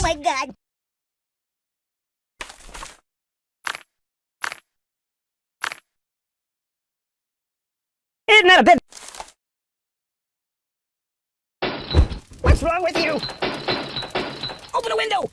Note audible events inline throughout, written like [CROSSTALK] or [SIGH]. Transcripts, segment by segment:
Oh my god! That a bit... What's wrong with you? Open a window!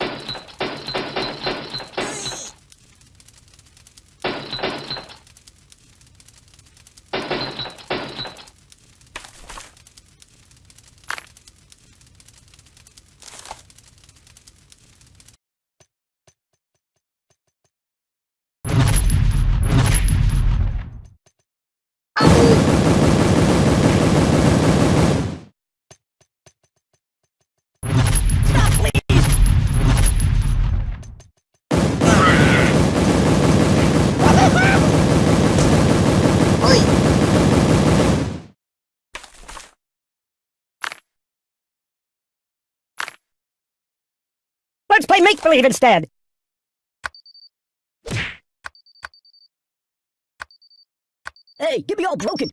Stop, please! Oi! Let's play make-believe instead! Hey, get me all broken!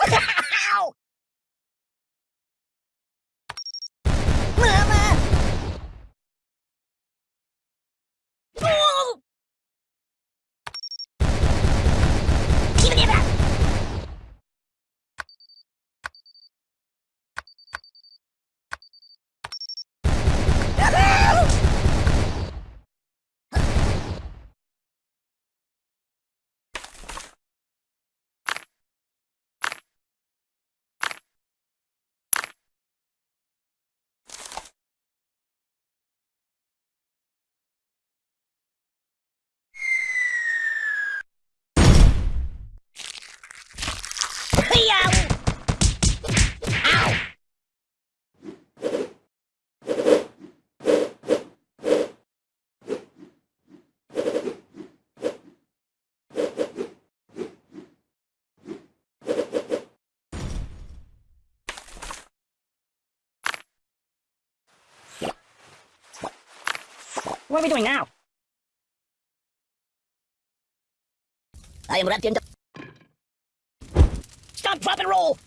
Ow! Mama! Oh! Give me that! Ow! Ow! What are we doing now? I am wrapped in Stop, drop, and roll!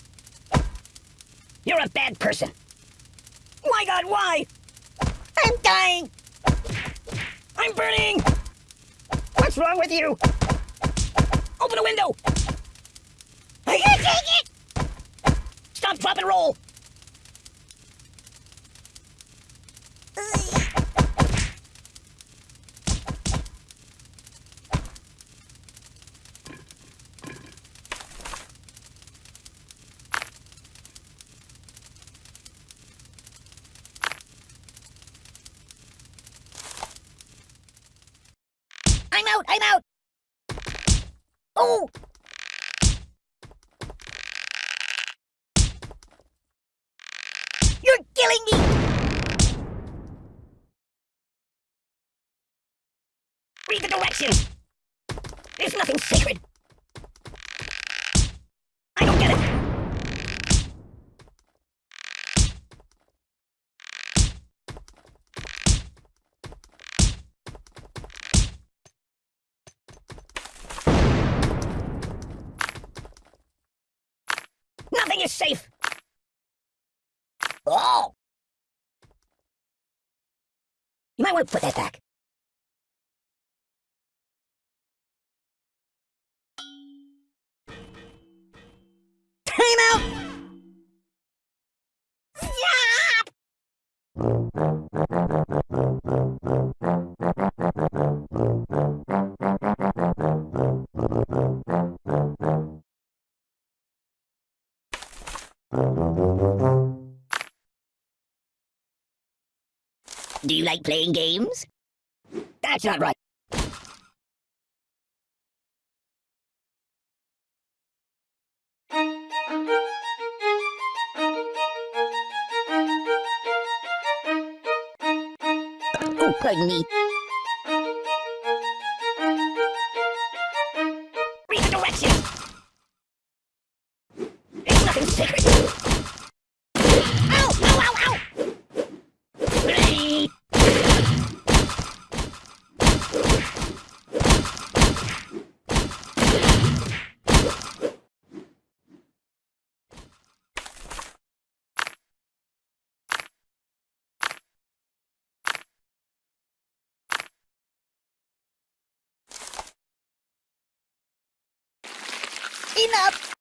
You're a bad person. My god, why? I'm dying! I'm burning! What's wrong with you? Open a window! I can't take it! Stop, drop, and roll! I'm out! I'm out! Oh! You're killing me! Read the directions! There's nothing sacred! Safe! Oh! You might want to put that back. Time out! Stop! Do you like playing games? That's not right. Oh, pardon me. Enough!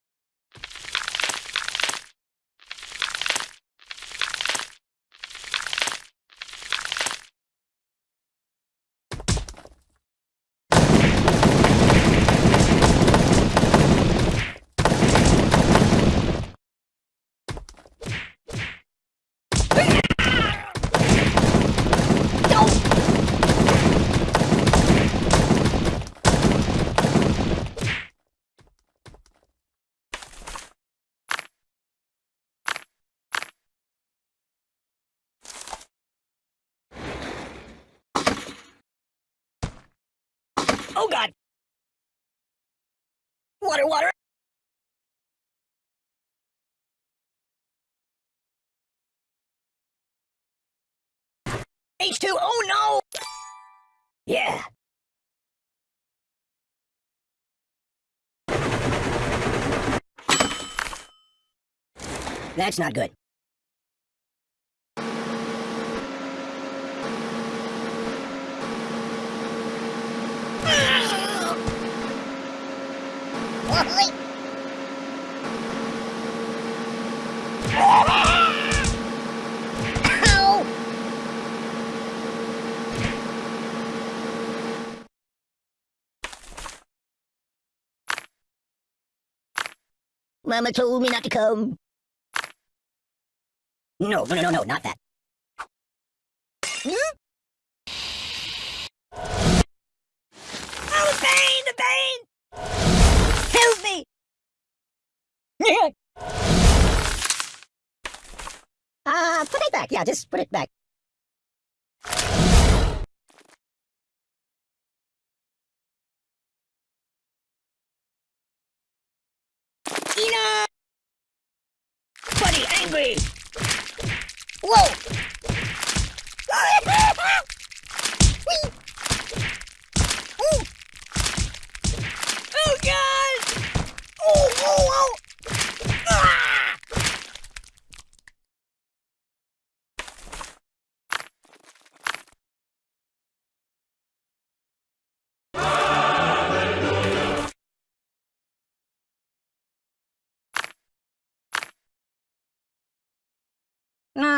Oh god! Water, water! H2, oh no! Yeah. That's not good. Oi! Ow! Mama told me not to come. No, no, no, no, no, not that. Hmm? Back. Yeah, just put it back. Enough! Buddy, angry! Whoa!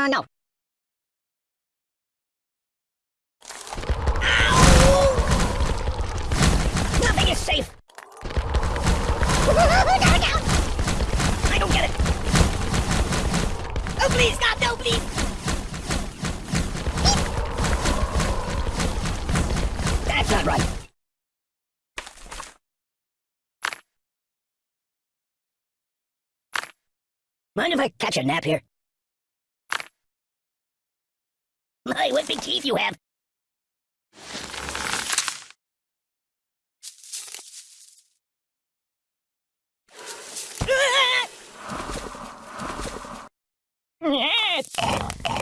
No. Nothing is safe! I don't get it! Oh, please, God, no, please! That's not right. Mind if I catch a nap here? My, what big teeth you have! [LAUGHS]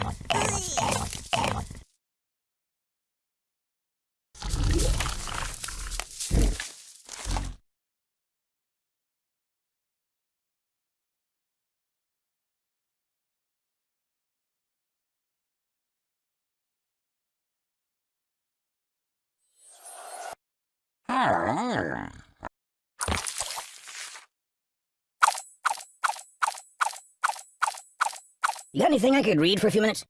You got anything I could read for a few minutes?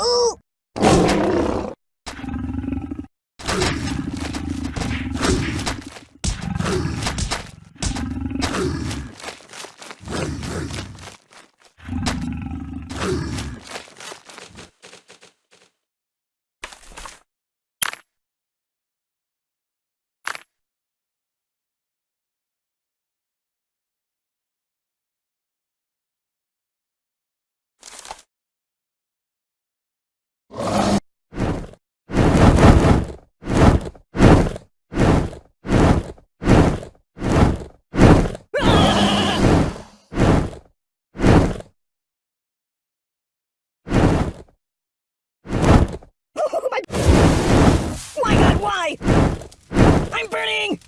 Ooh! Why? I'm burning!